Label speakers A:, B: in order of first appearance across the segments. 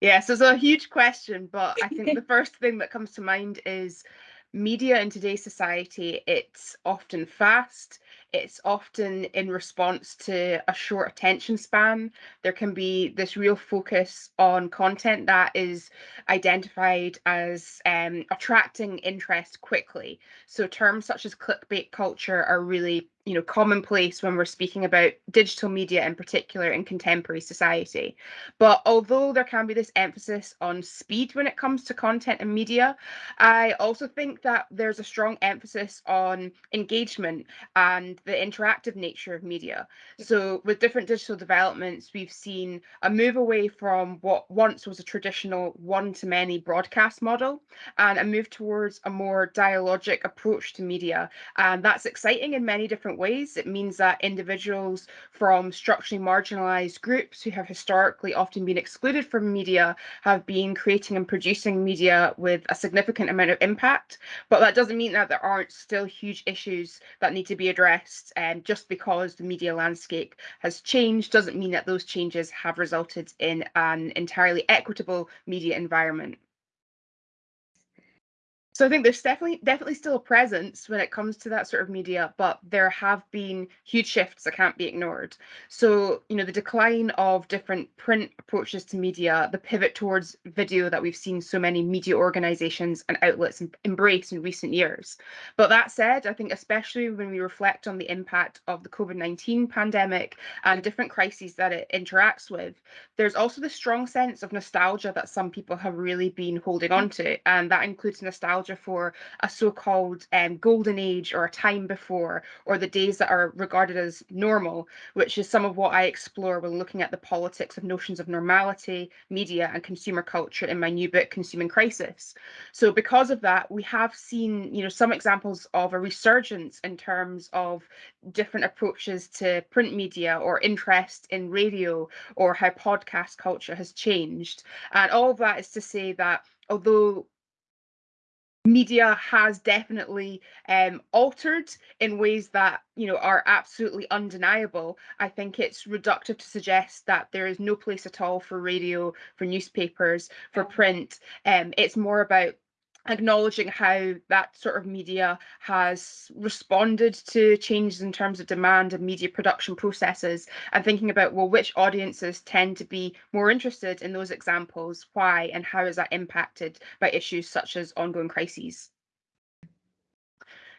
A: Yes, it's a huge question, but I think the first thing that comes to mind is media in today's society, it's often fast, it's often in response to a short attention span. There can be this real focus on content that is identified as um, attracting interest quickly. So terms such as clickbait culture are really you know commonplace when we're speaking about digital media in particular in contemporary society but although there can be this emphasis on speed when it comes to content and media i also think that there's a strong emphasis on engagement and the interactive nature of media so with different digital developments we've seen a move away from what once was a traditional one to many broadcast model and a move towards a more dialogic approach to media and that's exciting in many different ways. It means that individuals from structurally marginalized groups who have historically often been excluded from media have been creating and producing media with a significant amount of impact. But that doesn't mean that there aren't still huge issues that need to be addressed. And um, just because the media landscape has changed doesn't mean that those changes have resulted in an entirely equitable media environment. So I think there's definitely definitely still a presence when it comes to that sort of media, but there have been huge shifts that can't be ignored. So, you know, the decline of different print approaches to media, the pivot towards video that we've seen so many media organizations and outlets embrace in recent years. But that said, I think especially when we reflect on the impact of the COVID-19 pandemic and different crises that it interacts with, there's also the strong sense of nostalgia that some people have really been holding on to. And that includes nostalgia nostalgia for a so-called um, golden age or a time before, or the days that are regarded as normal, which is some of what I explore when looking at the politics of notions of normality, media, and consumer culture in my new book, Consuming Crisis. So because of that, we have seen, you know, some examples of a resurgence in terms of different approaches to print media or interest in radio or how podcast culture has changed. And all of that is to say that although media has definitely um, altered in ways that you know are absolutely undeniable. I think it's reductive to suggest that there is no place at all for radio, for newspapers, for print. Um, it's more about acknowledging how that sort of media has responded to changes in terms of demand and media production processes and thinking about well which audiences tend to be more interested in those examples why and how is that impacted by issues such as ongoing crises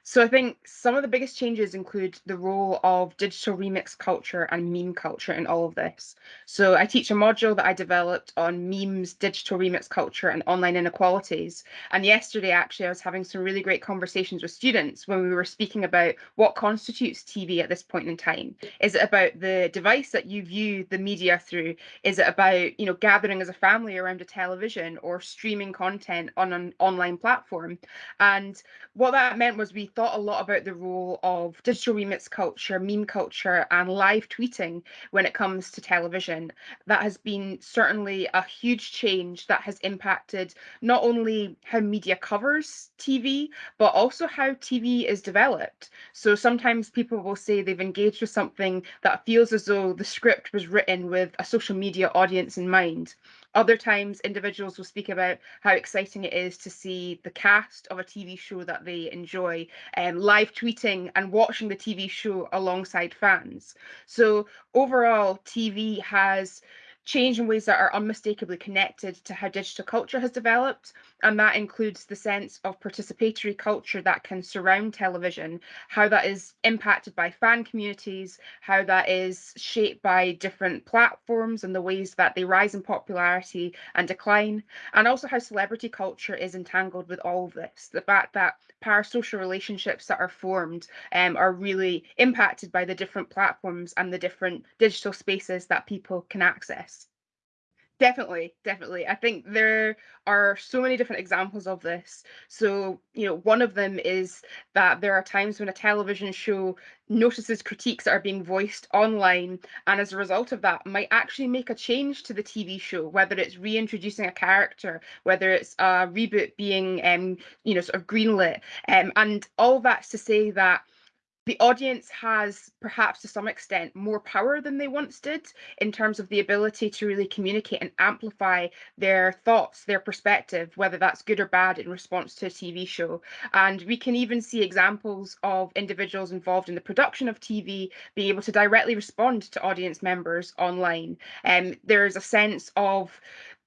A: so I think some of the biggest changes include the role of digital remix culture and meme culture in all of this. So I teach a module that I developed on memes, digital remix culture and online inequalities. And yesterday, actually, I was having some really great conversations with students when we were speaking about what constitutes TV at this point in time. Is it about the device that you view the media through? Is it about, you know, gathering as a family around a television or streaming content on an online platform? And what that meant was we thought a lot about the role of digital remix culture, meme culture, and live tweeting when it comes to television. That has been certainly a huge change that has impacted not only how media covers TV, but also how TV is developed. So sometimes people will say they've engaged with something that feels as though the script was written with a social media audience in mind. Other times, individuals will speak about how exciting it is to see the cast of a TV show that they enjoy um, live tweeting and watching the TV show alongside fans. So, overall, TV has changed in ways that are unmistakably connected to how digital culture has developed. And that includes the sense of participatory culture that can surround television, how that is impacted by fan communities, how that is shaped by different platforms and the ways that they rise in popularity and decline, and also how celebrity culture is entangled with all of this. The fact that parasocial relationships that are formed um, are really impacted by the different platforms and the different digital spaces that people can access. Definitely, definitely. I think there are so many different examples of this. So, you know, one of them is that there are times when a television show notices critiques that are being voiced online, and as a result of that, might actually make a change to the TV show, whether it's reintroducing a character, whether it's a reboot being, um, you know, sort of greenlit, um, and all that's to say that the audience has perhaps to some extent more power than they once did in terms of the ability to really communicate and amplify their thoughts, their perspective, whether that's good or bad in response to a TV show. And we can even see examples of individuals involved in the production of TV being able to directly respond to audience members online. And um, there's a sense of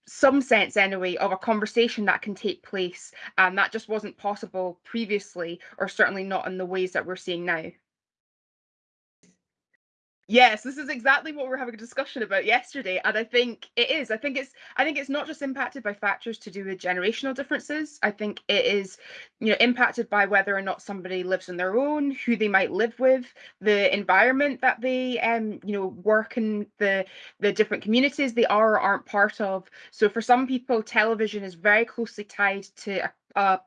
A: some sense anyway of a conversation that can take place and that just wasn't possible previously or certainly not in the ways that we're seeing now Yes, this is exactly what we're having a discussion about yesterday, and I think it is. I think it's. I think it's not just impacted by factors to do with generational differences. I think it is, you know, impacted by whether or not somebody lives on their own, who they might live with, the environment that they, um, you know, work in, the the different communities they are or aren't part of. So for some people, television is very closely tied to a a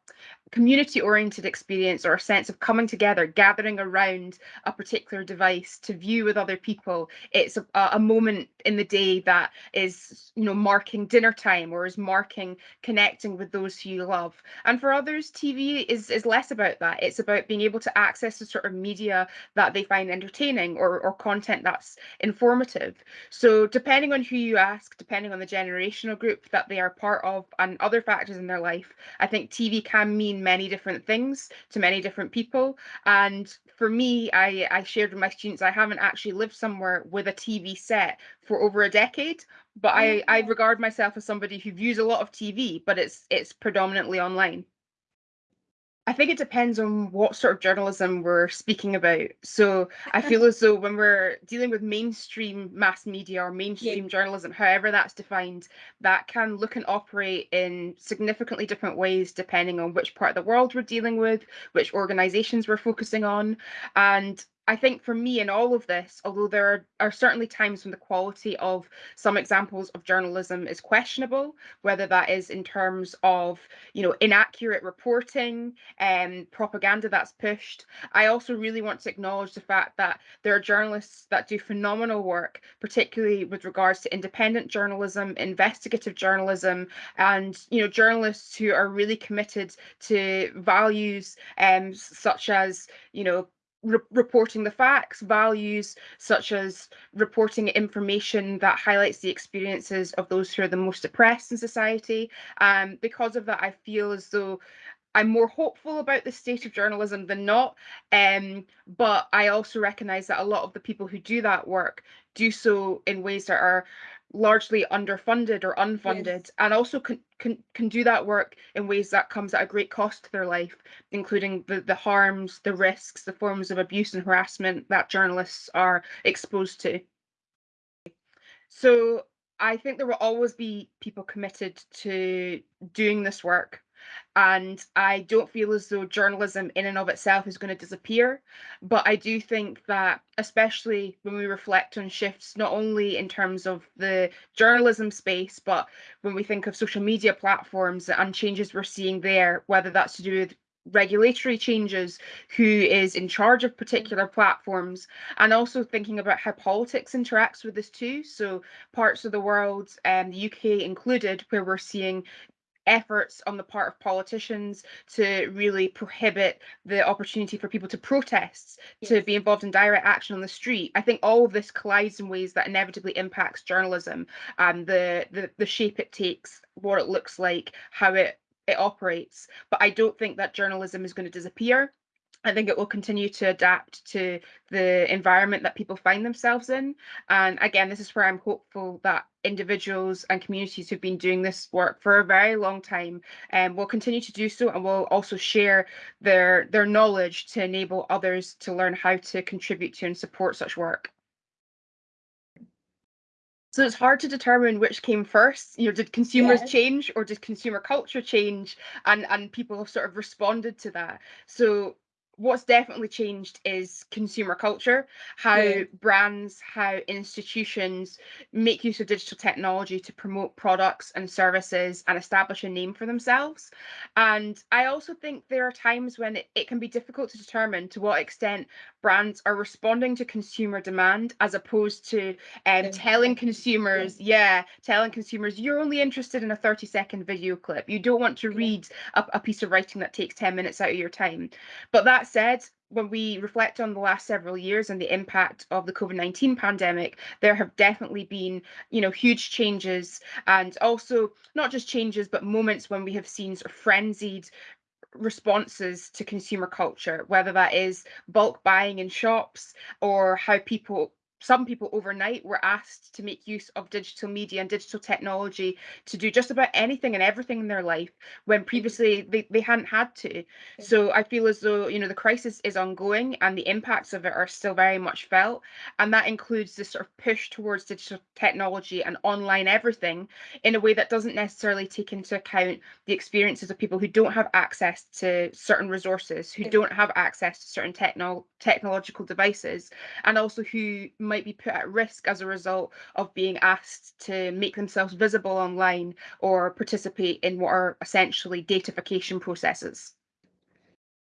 A: community oriented experience or a sense of coming together, gathering around a particular device to view with other people. It's a, a, moment in the day that is, you know, marking dinner time or is marking connecting with those who you love. And for others, TV is, is less about that. It's about being able to access the sort of media that they find entertaining or, or content that's informative. So depending on who you ask, depending on the generational group that they are part of and other factors in their life, I think TV can mean many different things to many different people. And for me, I, I shared with my students, I haven't actually lived somewhere with a TV set for over a decade, but I, I mm. regard myself as somebody who views a lot of TV, but it's it's predominantly online. I think it depends on what sort of journalism we're speaking about. So I feel as though when we're dealing with mainstream mass media or mainstream yeah. journalism, however that's defined, that can look and operate in significantly different ways depending on which part of the world we're dealing with, which organizations we're focusing on. And I think for me in all of this, although there are, are, certainly times when the quality of some examples of journalism is questionable, whether that is in terms of you know inaccurate reporting and um, propaganda that's pushed, I also really want to acknowledge the fact that there are journalists that do phenomenal work, particularly with regards to independent journalism, investigative journalism, and you know journalists who are really committed to values um, such as you know re reporting the facts, values such as reporting information that highlights the experiences of those who are the most oppressed in society. Um, because of that, I feel as though I'm more hopeful about the state of journalism than not. Um, but I also recognize that a lot of the people who do that work do so in ways that are largely underfunded or unfunded yes. and also can, can can do that work in ways that comes at a great cost to their life including the the harms the risks the forms of abuse and harassment that journalists are exposed to so i think there will always be people committed to doing this work and I don't feel as though journalism in and of itself is going to disappear. But I do think that, especially when we reflect on shifts, not only in terms of the journalism space, but when we think of social media platforms and changes we're seeing there, whether that's to do with regulatory changes, who is in charge of particular platforms, and also thinking about how politics interacts with this too. So parts of the world, um, the UK included, where we're seeing efforts on the part of politicians to really prohibit the opportunity for people to protest, yes. to be involved in direct action on the street. I think all of this collides in ways that inevitably impacts journalism and the, the, the shape it takes, what it looks like, how it, it operates. But I don't think that journalism is going to disappear. I think it will continue to adapt to the environment that people find themselves in. And again, this is where I'm hopeful that individuals and communities who've been doing this work for a very long time um, will continue to do so and will also share their, their knowledge to enable others to learn how to contribute to and support such work. So it's hard to determine which came first. You know, did consumers yes. change or did consumer culture change? And and people have sort of responded to that. So what's definitely changed is consumer culture how yeah. brands how institutions make use of digital technology to promote products and services and establish a name for themselves. And i also think there are times when it, it can be difficult to determine to what extent brands are responding to consumer demand as opposed to um, telling consumers yeah. telling consumers you're only interested in a 30 second video clip. You don't want to read a, a piece of writing that takes 10 minutes out of your time. But that said, when we reflect on the last several years and the impact of the COVID-19 pandemic, there have definitely been, you know, huge changes and also not just changes, but moments when we have seen sort of frenzied responses to consumer culture, whether that is bulk buying in shops or how people some people overnight were asked to make use of digital media and digital technology to do just about anything and everything in their life when mm-hmm. previously they, they hadn't had to. So I feel as though, you know, the crisis is ongoing and the impacts of it are still very much felt. And that includes this sort of push towards digital technology and online everything in a way that doesn't necessarily take into account the experiences of people who don't have access to certain resources, who don't have access to certain techno technological devices, and also who might be put at risk as a result of being asked to make themselves visible online or participate in what are essentially datafication processes.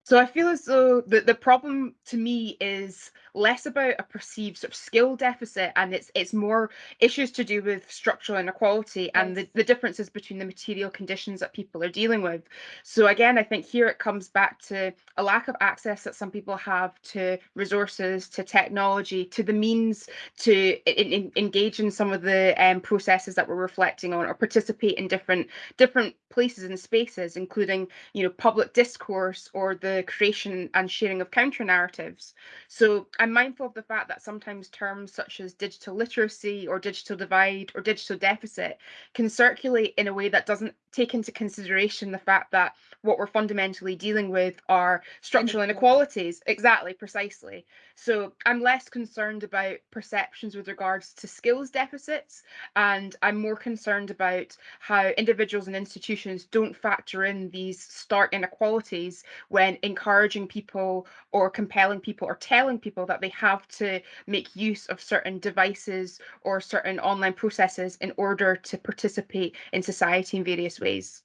A: So I feel as though the, the problem to me is less about a perceived sort of skill deficit and it's it's more issues to do with structural inequality and the, the differences between the material conditions that people are dealing with. So again, I think here it comes back to a lack of access that some people have to resources, to technology, to the means to in, in, engage in some of the um, processes that we're reflecting on or participate in different different places and spaces, including you know public discourse or the creation and sharing of counter narratives. So I'm mindful of the fact that sometimes terms such as digital literacy or digital divide or digital deficit can circulate in a way that doesn't take into consideration the fact that what we're fundamentally dealing with are structural inequalities. Exactly, precisely. So I'm less concerned about perceptions with regards to skills deficits, and I'm more concerned about how individuals and institutions don't factor in these stark inequalities when encouraging people or compelling people or telling people that they have to make use of certain devices or certain online processes in order to participate in society in various ways.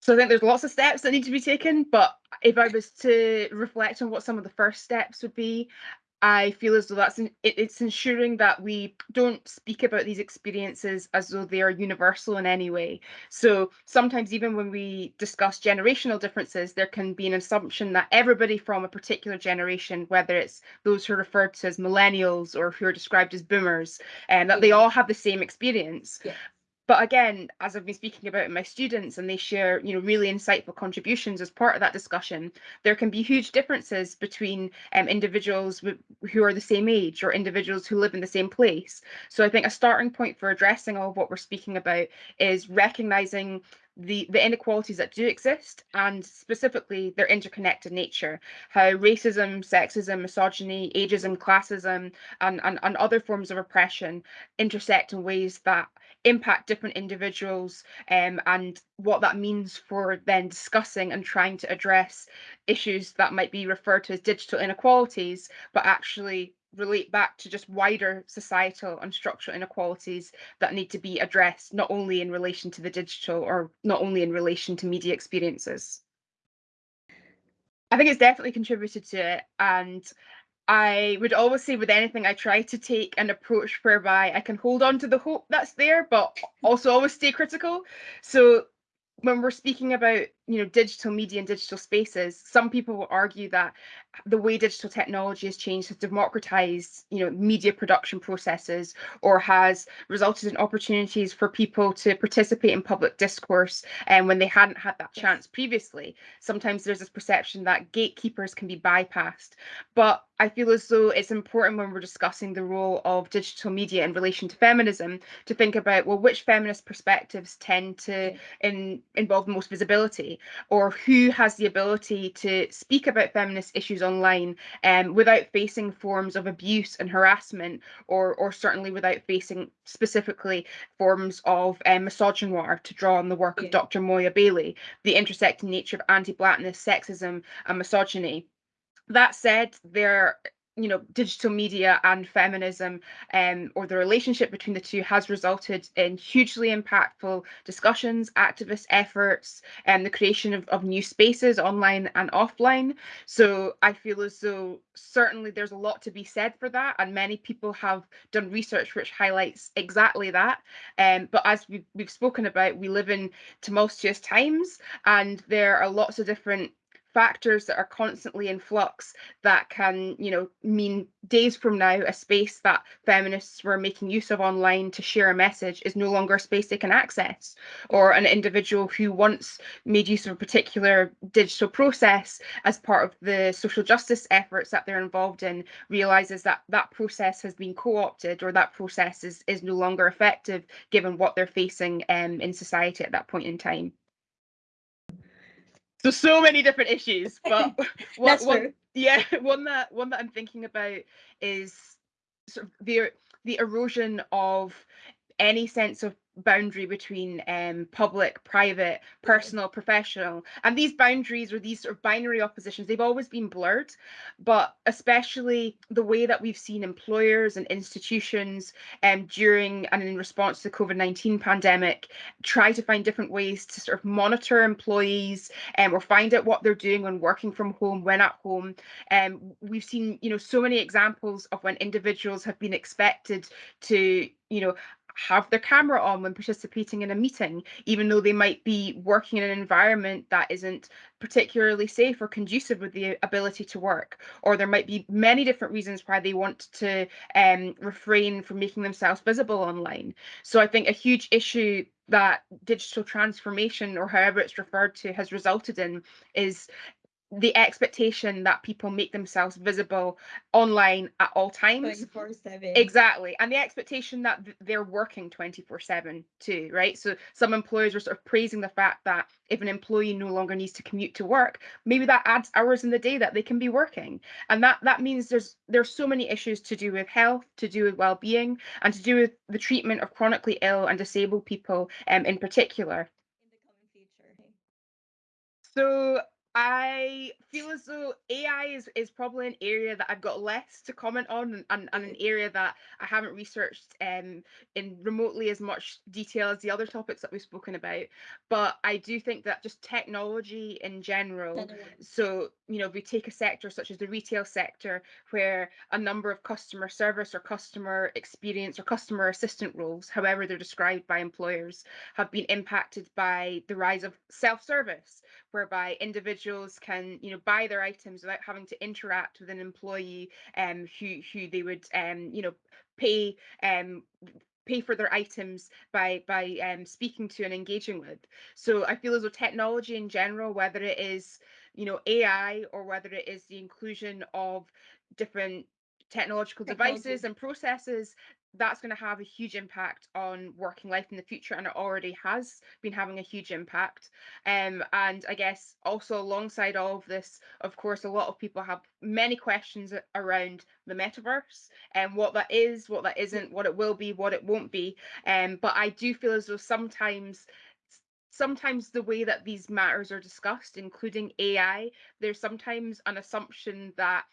A: So I think there's lots of steps that need to be taken, but if I was to reflect on what some of the first steps would be, I feel as though that's it, it's ensuring that we don't speak about these experiences as though they are universal in any way. So sometimes even when we discuss generational differences, there can be an assumption that everybody from a particular generation, whether it's those who are referred to as millennials or who are described as boomers, and that they all have the same experience. Yeah but again as i've been speaking about in my students and they share you know really insightful contributions as part of that discussion there can be huge differences between um, individuals who are the same age or individuals who live in the same place. So i think a starting point for addressing all of what we're speaking about is recognizing the, the inequalities that do exist and specifically their interconnected nature, how racism, sexism, misogyny, ageism, classism, and, and, and other forms of oppression intersect in ways that impact different individuals um, and what that means for then discussing and trying to address issues that might be referred to as digital inequalities, but actually relate back to just wider societal and structural inequalities that need to be addressed, not only in relation to the digital or not only in relation to media experiences. I think it's definitely contributed to it. And I would always say with anything, I try to take an approach whereby I can hold on to the hope that's there, but also always stay critical. So when we're speaking about you know digital media and digital spaces some people will argue that the way digital technology has changed has democratized you know media production processes or has resulted in opportunities for people to participate in public discourse and um, when they hadn't had that chance previously. Sometimes there's this perception that gatekeepers can be bypassed. But I feel as though it's important when we're discussing the role of digital media in relation to feminism to think about well which feminist perspectives tend to in, involve the most visibility or who has the ability to speak about feminist issues online um, without facing forms of abuse and harassment or or certainly without facing specifically forms of um, misogynoir to draw on the work yeah. of Dr. Moya Bailey, the intersecting nature of anti-blackness, sexism and misogyny that said, there you know digital media and feminism um, or the relationship between the two has resulted in hugely impactful discussions activist efforts and the creation of, of new spaces online and offline. So i feel as though certainly there's a lot to be said for that and many people have done research which highlights exactly that. Um, but as we've, we've spoken about we live in tumultuous times and there are lots of different factors that are constantly in flux that can, you know, mean days from now, a space that feminists were making use of online to share a message is no longer a space they can access. Or an individual who once made use of a particular digital process as part of the social justice efforts that they're involved in realizes that that process has been co-opted or that process is, is no longer effective given what they're facing um, in society at that point in time so so many different issues but
B: one, one,
A: yeah one that one that i'm thinking about is sort of the the erosion of any sense of boundary between um, public, private, personal, professional. And these boundaries or these sort of binary oppositions, they've always been blurred, but especially the way that we've seen employers and institutions um, during and in response to the COVID-19 pandemic try to find different ways to sort of monitor employees um, or find out what they're doing when working from home, when at home. Um, we've seen, you know, so many examples of when individuals have been expected to you know have their camera on when participating in a meeting, even though they might be working in an environment that isn't particularly safe or conducive with the ability to work. Or there might be many different reasons why they want to um, refrain from making themselves visible online. So I think a huge issue that digital transformation, or however it's referred to, has resulted in is the expectation that people make themselves visible online at all times.
B: 24/7
A: exactly and the expectation that they're working 24 7 too right? So some employers are sort of praising the fact that if an employee no longer needs to commute to work maybe that adds hours in the day that they can be working. And that that means there's there's so many issues to do with health to do with well-being and to do with the treatment of chronically ill and disabled people um, in particular.
B: In the coming future.
A: So I feel as though AI is, is probably an area that I've got less to comment on and, and, and an area that I haven't researched um, in remotely as much detail as the other topics that we've spoken about. But I do think that just technology in general, so, you know, if we take a sector such as the retail sector, where a number of customer service or customer experience or customer assistant roles, however they're described by employers, have been impacted by the rise of self-service, whereby individuals can you know buy their items without having to interact with an employee um who who they would um you know pay um pay for their items by by um, speaking to and engaging with. So I feel as though technology in general, whether it is you know AI or whether it is the inclusion of different technological
B: Technology.
A: devices and processes that's going to have a huge impact on working life in the future and it already has been having a huge impact. Um, and i guess also alongside all of this of course a lot of people have many questions around the metaverse and what that is what that isn't what it will be what it won't be. Um, but i do feel as though sometimes sometimes the way that these matters are discussed including ai there's sometimes an assumption that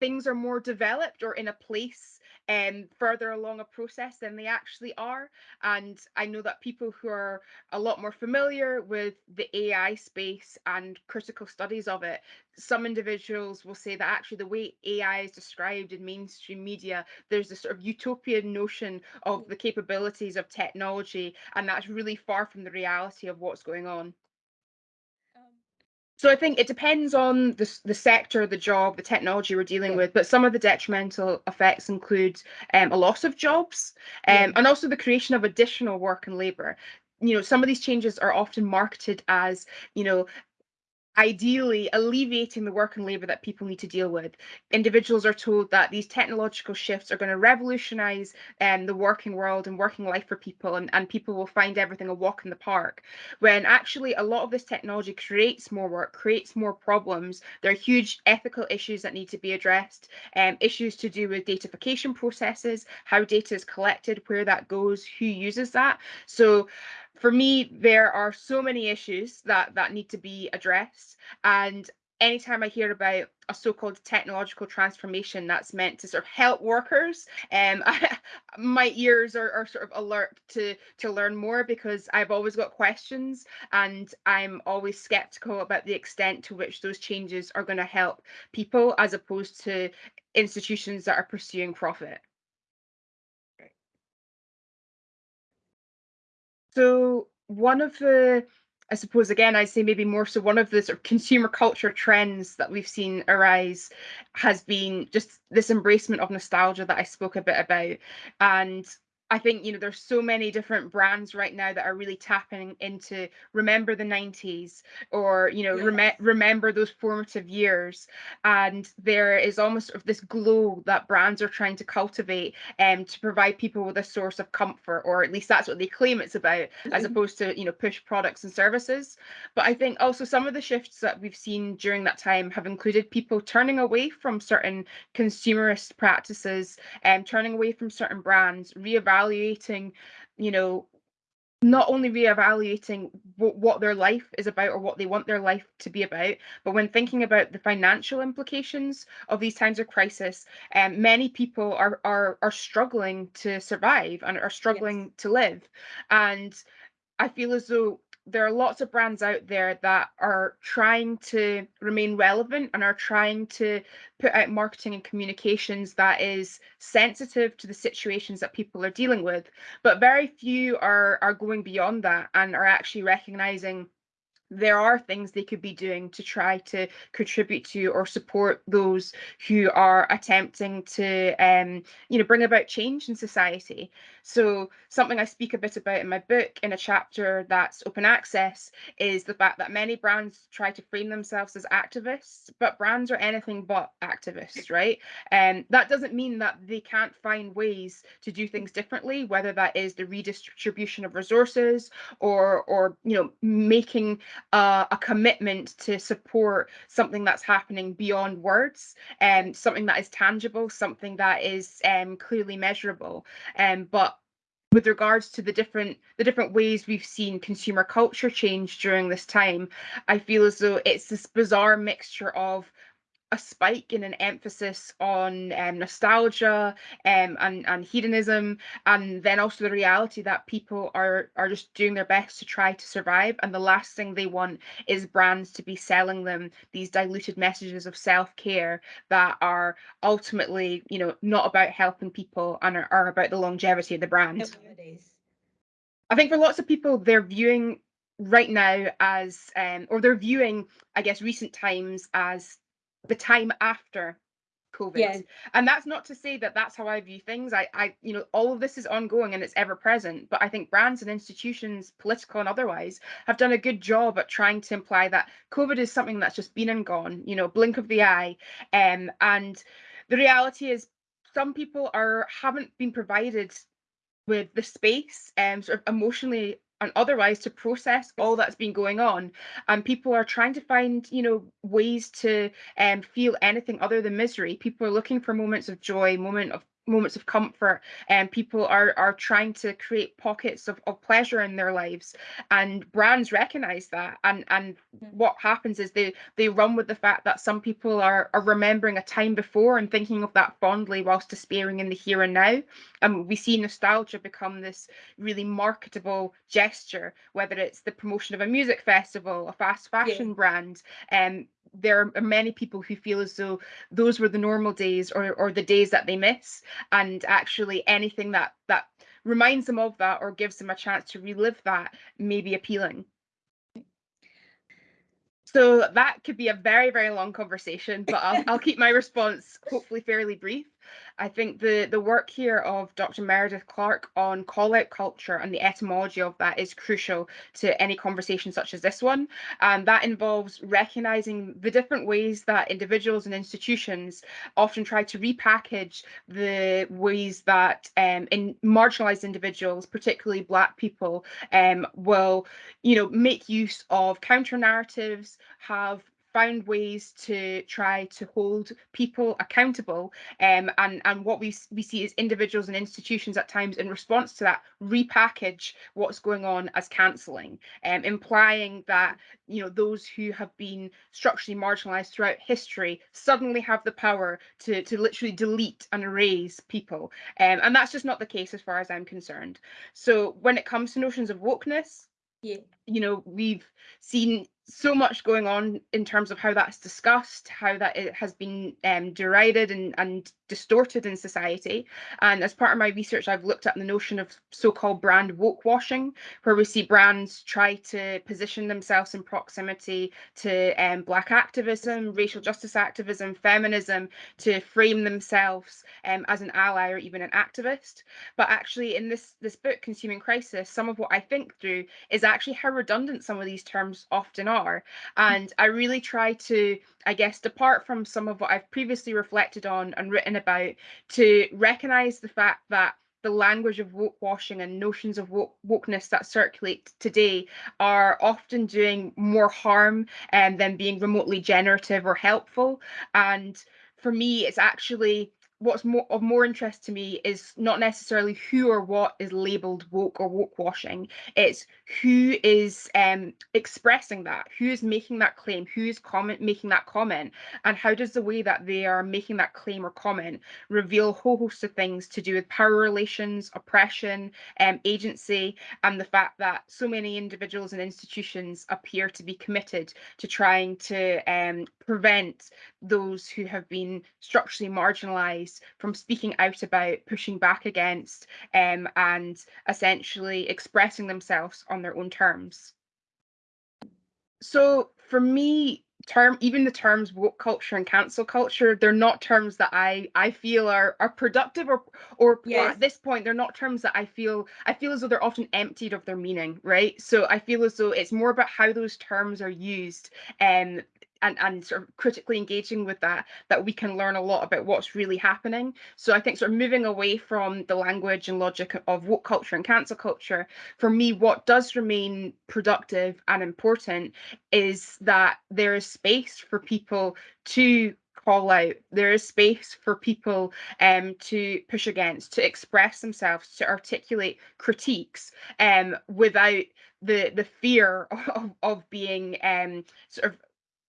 A: things are more developed or in a place um, further along a process than they actually are. And I know that people who are a lot more familiar with the AI space and critical studies of it, some individuals will say that actually the way AI is described in mainstream media, there's this sort of utopian notion of the capabilities of technology, and that's really far from the reality of what's going on. So I think it depends on the, the sector, the job, the technology we're dealing
B: Yeah.
A: with, but some of the detrimental effects include um, a loss of jobs um,
B: Yeah.
A: and also the creation of additional work and labour. You know, some of these changes are often marketed as, you know, ideally alleviating the work and labour that people need to deal with. Individuals are told that these technological shifts are going to revolutionise um, the working world and working life for people, and, and people will find everything a walk in the park. When actually, a lot of this technology creates more work, creates more problems. There are huge ethical issues that need to be addressed, um, issues to do with datafication processes, how data is collected, where that goes, who uses that. So, for me, there are so many issues that that need to be addressed. And anytime I hear about a so-called technological transformation that's meant to sort of help workers, um, I, my ears are, are sort of alert to to learn more because I've always got questions and I'm always skeptical about the extent to which those changes are going to help people as opposed to institutions that are pursuing profit. So one of the I suppose again, I'd say maybe more so one of the sort of consumer culture trends that we've seen arise has been just this embracement of nostalgia that I spoke a bit about. And I think you know there's so many different brands right now that are really tapping into remember the 90s or you know
B: Yes.
A: rem- remember those formative years and there is almost of this glow that brands are trying to cultivate um, to provide people with a source of comfort or at least that's what they claim it's about as
B: Mhm.
A: opposed to you know push products and services but I think also some of the shifts that we've seen during that time have included people turning away from certain consumerist practices and turning away from certain brands, reevaluating, you know, not only reevaluating what, what their life is about or what they want their life to be about, but when thinking about the financial implications of these times of crisis, um, many people are are are struggling to survive and are struggling to live. And I feel as though there are lots of brands out there that are trying to remain relevant and are trying to put out marketing and communications that is sensitive to the situations that people are dealing with. But very few are are going beyond that and are actually recognizing there are things they could be doing to try to contribute to or support those who are attempting to um, you know bring about change in society so something i speak a bit about in my book in a chapter that's open access is the fact that many brands try to frame themselves as activists but brands are anything but activists right and um, that doesn't mean that they can't find ways to do things differently whether that is the redistribution of resources or or you know making uh, a commitment to support something that's happening beyond words and um, something that is tangible, something that is um, clearly measurable. Um, but with regards to the different the different ways we've seen consumer culture change during this time, I feel as though it's this bizarre mixture of a spike in an emphasis on um, nostalgia um, and and hedonism, and then also the reality that people are are just doing their best to try to survive, and the last thing they want is brands to be selling them these diluted messages of self care that are ultimately, you know, not about helping people and are, are about the longevity of the brand. I think for lots of people, they're viewing right now as, um, or they're viewing, I guess, recent times as the time after COVID.
B: Yeah.
A: And that's not to say that that's how I view things. I, I, you know, all of this is ongoing and it's ever present. But I think brands and institutions, political and otherwise, have done a good job at trying to imply that COVID is something that's just been and gone. You know, blink of the eye. Um, and the reality is, some people are haven't been provided with the space and um, sort of emotionally and otherwise to process all that's been going on. And people are trying to find you know ways to um, feel anything other than misery. People are looking for moments of joy moment of moments of comfort and people are are trying to create pockets of, of pleasure in their lives and brands recognize that and and
B: Mm.
A: what happens is they they run with the fact that some people are are remembering a time before and thinking of that fondly whilst despairing in the here and now and we see nostalgia become this really marketable gesture whether it's the promotion of a music festival a fast fashion brand and um, there are many people who feel as though those were the normal days or or the days that they miss. And actually anything that that reminds them of that or gives them a chance to relive that may be appealing. So that could be a very very long conversation but i'll, I'll keep my response hopefully fairly brief I think the the work here of Dr. Meredith Clark on call out culture and the etymology of that is crucial to any conversation such as this one. And that involves recognizing the different ways that individuals and institutions often try to repackage the ways that um, in marginalized individuals, particularly Black people, um, will, you know, make use of counter narratives, have found ways to try to hold people accountable um, and and what we we see is individuals and institutions at times in response to that repackage what's going on as cancelling um, implying that you know those who have been structurally marginalized throughout history suddenly have the power to to literally delete and erase people um, and that's just not the case as far as I'm concerned. So when it comes to notions of wokeness
B: yeah.
A: you know we've seen so much going on in terms of how that's discussed, how that it has been um, derided and, and distorted in society. And as part of my research, I've looked at the notion of so-called brand woke washing, where we see brands try to position themselves in proximity to um, black activism, racial justice activism, feminism, to frame themselves um, as an ally or even an activist. But actually, in this this book, Consuming Crisis, some of what I think through is actually how redundant some of these terms often are. And I really try to, I guess, depart from some of what I've previously reflected on and written about to recognize the fact that the language of woke washing and notions of woke, wokeness that circulate today are often doing more harm um, than being remotely generative or helpful. And for me, it's actually what's more of more interest to me is not necessarily who or what is labeled woke or woke washing it's who is um, expressing that who is making that claim who is comment making that comment and how does the way that they are making that claim or comment reveal a whole host of things to do with power relations oppression um, agency and the fact that so many individuals and institutions appear to be committed to trying to um, prevent those who have been structurally marginalized from speaking out about, pushing back against, um, and essentially expressing themselves on their own terms. So for me, term even the terms woke culture and cancel culture they're not terms that i i feel are are productive or or, yes. or, at this point they're not terms that i feel i feel as though they're often emptied of their meaning right so i feel as though it's more about how those terms are used um and and sort of critically engaging with that that we can learn a lot about what's really happening. So i think sort of moving away from the language and logic of woke culture and cancel culture for me what does remain productive and important is that there is space for people to call out. There is space for people um, to push against to express themselves to articulate critiques um, without the the fear of, of being um, sort of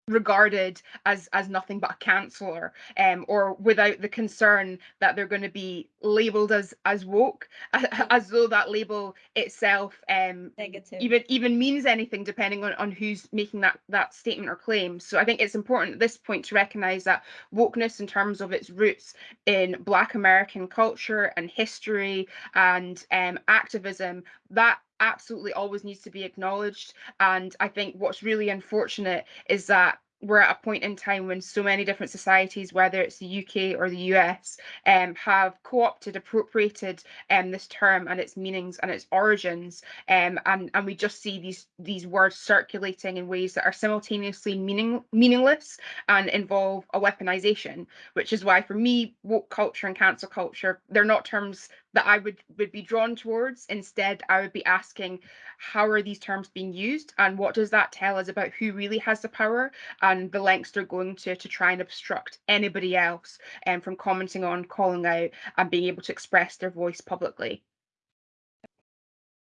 A: regarded as as nothing but a canceller um or without the concern that they're going to be labeled as as woke as, as though that label itself um
B: negative.
A: even even means anything depending on on who's making that that statement or claim. So i think it's important at this point to recognize that wokeness in terms of its roots in black american culture and history and um activism that absolutely always needs to be acknowledged. And I think what's really unfortunate is that we're at a point in time when so many different societies, whether it's the UK or the US, um, have co-opted, appropriated um, this term and its meanings and its origins, um, and and we just see these these words circulating in ways that are simultaneously meaning meaningless and involve a weaponization. Which is why, for me, woke culture and cancel culture, they're not terms that I would would be drawn towards. Instead, I would be asking, how are these terms being used, and what does that tell us about who really has the power and the lengths they're going to to try and obstruct anybody else um, from commenting on, calling out, and being able to express their voice publicly.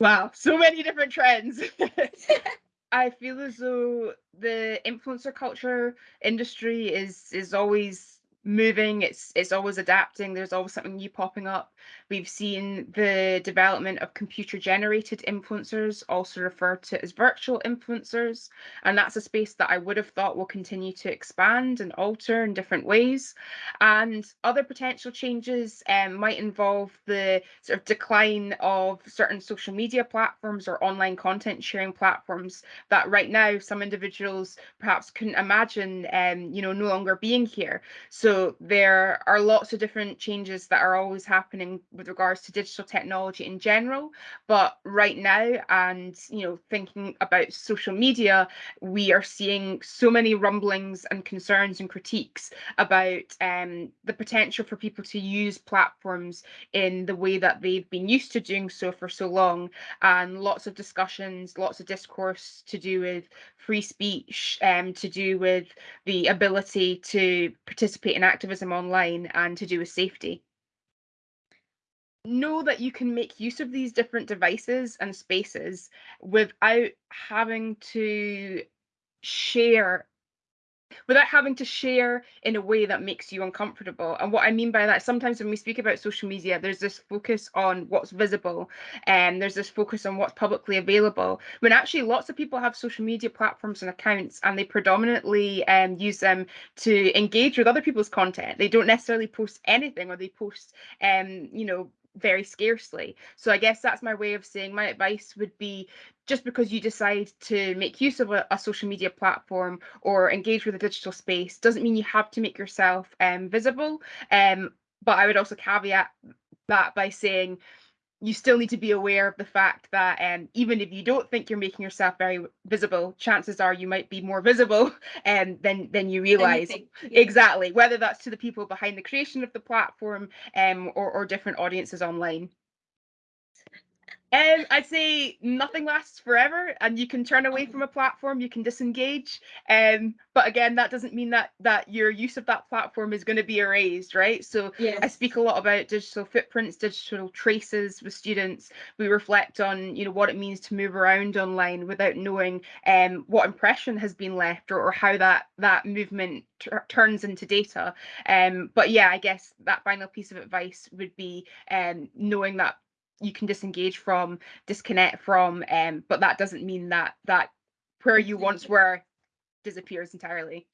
A: Wow, so many different trends. I feel as though the influencer culture industry is is always moving it's it's always adapting there's always something new popping up. We've seen the development of computer generated influencers also referred to as virtual influencers and that's a space that i would have thought will continue to expand and alter in different ways. And other potential changes um, might involve the sort of decline of certain social media platforms or online content sharing platforms that right now some individuals perhaps couldn't imagine um, you know no longer being here. So so there are lots of different changes that are always happening with regards to digital technology in general. But right now, and you know, thinking about social media, we are seeing so many rumblings and concerns and critiques about um, the potential for people to use platforms in the way that they've been used to doing so for so long, and lots of discussions, lots of discourse to do with free speech, um, to do with the ability to participate in activism online and to do with safety. Know that you can make use of these different devices and spaces without having to share without having to share in a way that makes you uncomfortable. And what I mean by that, sometimes when we speak about social media, there's this focus on what's visible and there's this focus on what's publicly available. When actually lots of people have social media platforms and accounts and they predominantly um, use them to engage with other people's content. They don't necessarily post anything or they post um, you know, very scarcely. So I guess that's my way of saying my advice would be just because you decide to make use of a, a, social media platform or engage with a digital space doesn't mean you have to make yourself um, visible. Um, but I would also caveat that by saying you still need to be aware of the fact that um, even if you don't think you're making yourself very visible, chances are you might be more visible um, than than you realize.
B: Yeah.
A: Exactly, whether that's to the people behind the creation of the platform um, or, or different audiences online. Um, I'd say nothing lasts forever, and you can turn away from a platform, you can disengage. Um, but again, that doesn't mean that that your use of that platform is going to be erased, right? So
B: Yes.
A: I speak a lot about digital footprints, digital traces with students. We reflect on, you know, what it means to move around online without knowing um, what impression has been left or, or how that that movement turns into data. Um, but yeah, I guess that final piece of advice would be um, knowing that you can disengage from, disconnect from, um, but that doesn't mean that that where you once were disappears entirely.